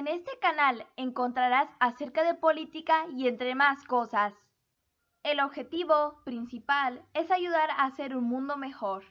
En este canal encontrarás acerca de política y entre más cosas. El objetivo principal es ayudar a hacer un mundo mejor.